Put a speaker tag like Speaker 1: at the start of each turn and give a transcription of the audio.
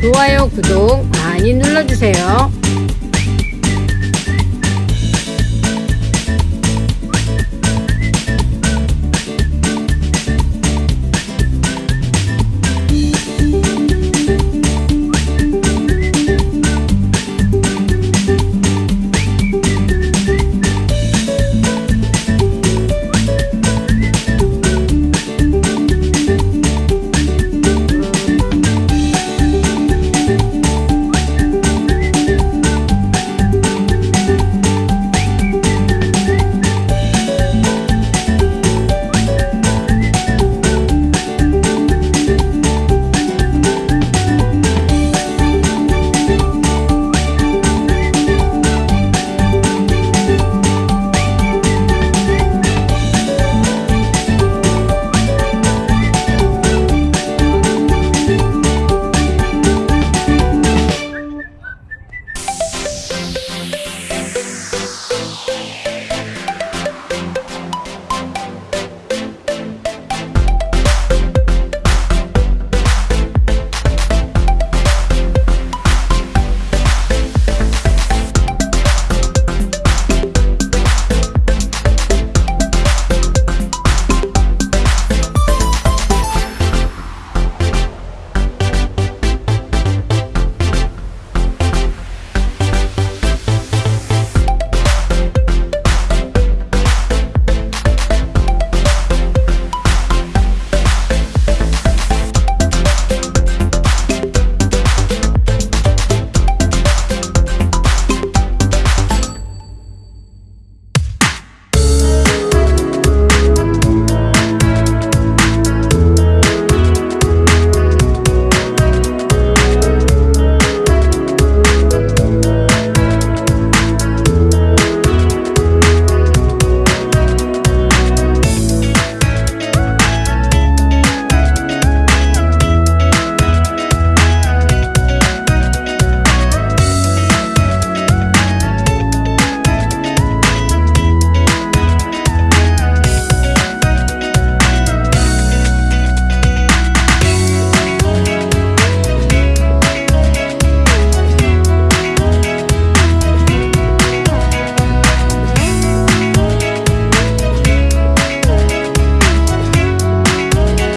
Speaker 1: 좋아요 구독 많이 눌러주세요.